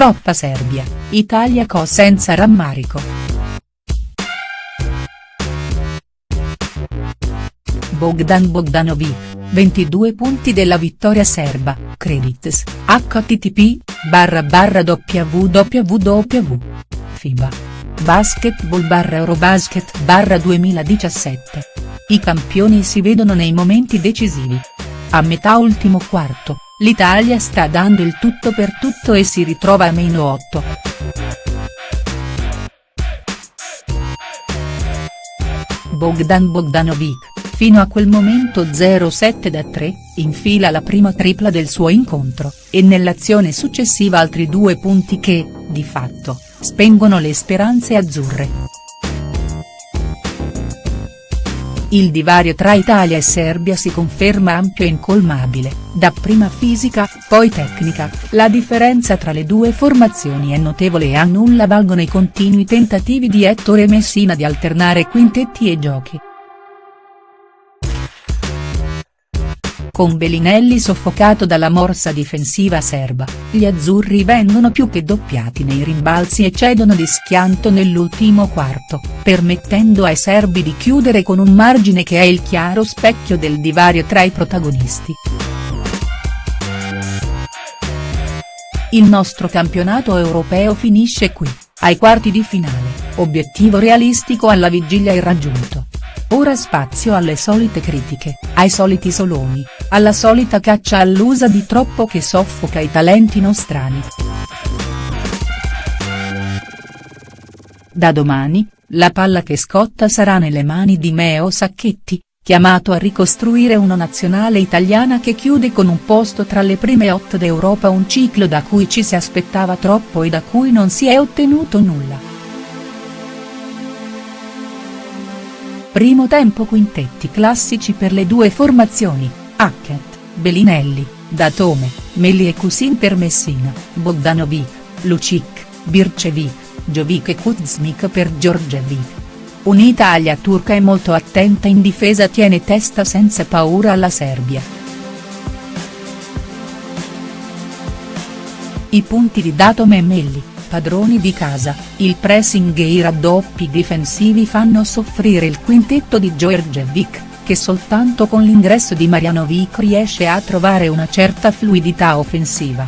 troppa Serbia, Italia co senza rammarico. Bogdan Bogdanovic, 22 punti della vittoria serba, credits, http, barra barra www. FIBA. Basketball barra Eurobasket barra 2017. I campioni si vedono nei momenti decisivi. A metà ultimo quarto, l'Italia sta dando il tutto per tutto e si ritrova a meno 8. Bogdan Bogdanovic, fino a quel momento 0-7 da 3, infila la prima tripla del suo incontro, e nell'azione successiva altri due punti che, di fatto, spengono le speranze azzurre. Il divario tra Italia e Serbia si conferma ampio e incolmabile, dapprima fisica, poi tecnica, la differenza tra le due formazioni è notevole e a nulla valgono i continui tentativi di Ettore Messina di alternare quintetti e giochi. Con Bellinelli soffocato dalla morsa difensiva serba, gli azzurri vengono più che doppiati nei rimbalzi e cedono di schianto nell'ultimo quarto, permettendo ai serbi di chiudere con un margine che è il chiaro specchio del divario tra i protagonisti. Il nostro campionato europeo finisce qui, ai quarti di finale, obiettivo realistico alla vigilia irraggiunto. Ora spazio alle solite critiche, ai soliti soloni, alla solita caccia all'usa di troppo che soffoca i talenti nostrani. Da domani, la palla che scotta sarà nelle mani di Meo Sacchetti, chiamato a ricostruire una nazionale italiana che chiude con un posto tra le prime otto d'Europa un ciclo da cui ci si aspettava troppo e da cui non si è ottenuto nulla. Primo tempo quintetti classici per le due formazioni, Hackett, Belinelli, Datome, Meli e Kusin per Messina, Bogdanovic, Lucic, Bircevic, Jovic e Kuzmik per Giorgevic. Un'Italia turca e molto attenta in difesa tiene testa senza paura alla Serbia. I punti di Datome e Melli, padroni di casa, il pressing e i raddoppi difensivi fanno soffrire il quintetto di Georgievic, che soltanto con l'ingresso di Marianovic riesce a trovare una certa fluidità offensiva.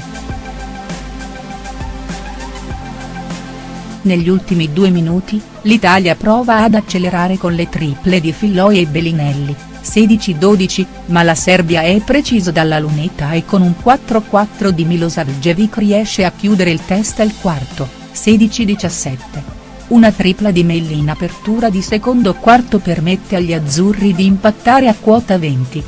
Negli ultimi due minuti, l'Italia prova ad accelerare con le triple di Filloi e Bellinelli, 16-12, ma la Serbia è preciso dalla lunetta e con un 4-4 di Milosavljevic riesce a chiudere il test al quarto, 16-17. Una tripla di Melli in apertura di secondo quarto permette agli azzurri di impattare a quota 20.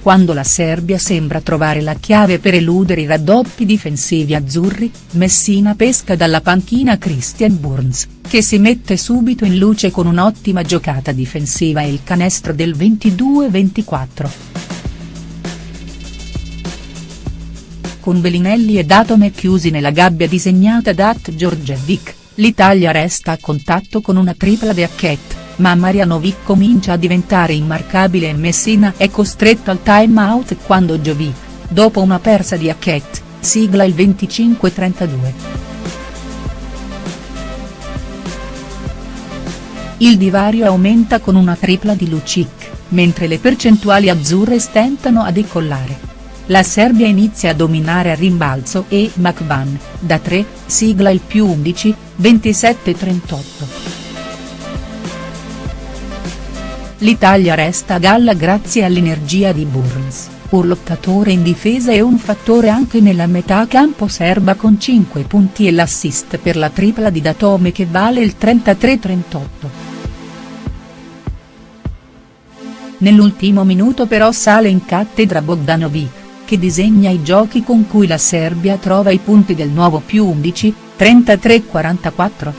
Quando la Serbia sembra trovare la chiave per eludere i raddoppi difensivi azzurri, Messina pesca dalla panchina Christian Burns, che si mette subito in luce con un'ottima giocata difensiva e il canestro del 22-24. Con Bellinelli e Datome chiusi nella gabbia disegnata da At Georgevic, l'Italia resta a contatto con una tripla di Hackett ma Marianovic comincia a diventare immarcabile e Messina è costretto al time out quando Jovic, dopo una persa di Hackett, sigla il 25-32. Il divario aumenta con una tripla di Lucic, mentre le percentuali azzurre stentano a decollare. La Serbia inizia a dominare a rimbalzo e McVan, da 3, sigla il più 11, 27-38. L'Italia resta a galla grazie all'energia di Burns, un lottatore in difesa e un fattore anche nella metà campo serba con 5 punti e l'assist per la tripla di Datome che vale il 33-38. Nell'ultimo minuto però sale in cattedra Bogdanovic, che disegna i giochi con cui la Serbia trova i punti del nuovo più 11, 33-44.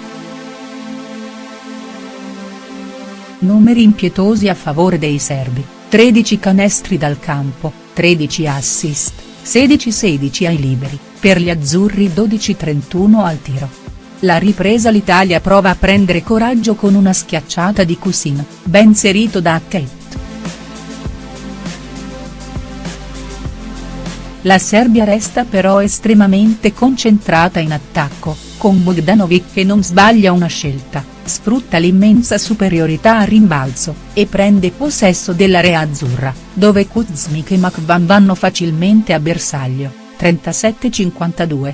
Numeri impietosi a favore dei serbi, 13 canestri dal campo, 13 assist, 16-16 ai liberi, per gli azzurri 12-31 al tiro. La ripresa l'Italia prova a prendere coraggio con una schiacciata di Cusin, ben serito da Hackett. La Serbia resta però estremamente concentrata in attacco, con Bogdanovic che non sbaglia una scelta, sfrutta l'immensa superiorità a rimbalzo, e prende possesso dell'area azzurra, dove Kuzmik e McVan vanno facilmente a bersaglio, 37-52.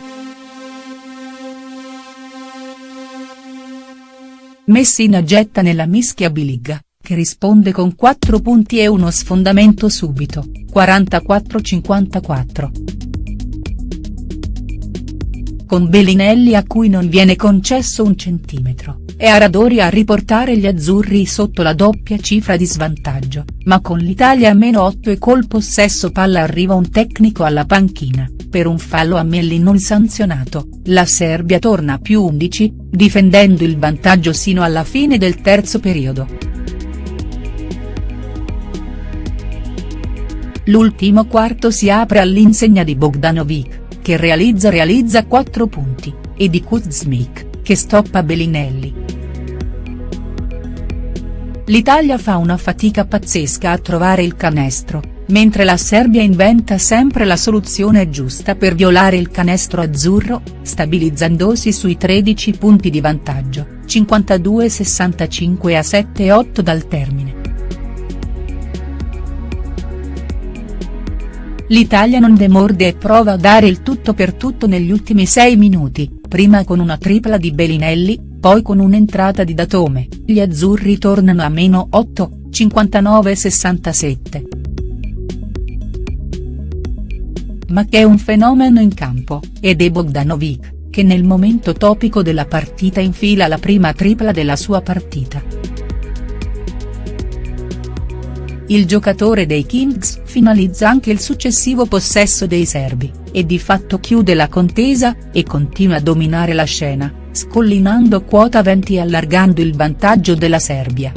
Messina getta nella mischia biliga, che risponde con 4 punti e uno sfondamento subito, 44-54. Con Bellinelli a cui non viene concesso un centimetro, è Aradori a riportare gli azzurri sotto la doppia cifra di svantaggio, ma con l'Italia a meno 8 e col possesso palla arriva un tecnico alla panchina, per un fallo a Melli non sanzionato, la Serbia torna a più 11, difendendo il vantaggio sino alla fine del terzo periodo. L'ultimo quarto si apre all'insegna di Bogdanovic, che realizza realizza 4 punti, e di Kuzmik, che stoppa Bellinelli. L'Italia fa una fatica pazzesca a trovare il canestro, mentre la Serbia inventa sempre la soluzione giusta per violare il canestro azzurro, stabilizzandosi sui 13 punti di vantaggio, 52-65 a 7-8 dal termine. L'Italia non demorde e prova a dare il tutto per tutto negli ultimi sei minuti, prima con una tripla di Bellinelli, poi con un'entrata di Datome, gli azzurri tornano a meno 8, 59-67. Ma che è un fenomeno in campo, ed è Bogdanovic, che nel momento topico della partita infila la prima tripla della sua partita. Il giocatore dei Kings finalizza anche il successivo possesso dei serbi, e di fatto chiude la contesa, e continua a dominare la scena, scollinando quota 20 e allargando il vantaggio della Serbia.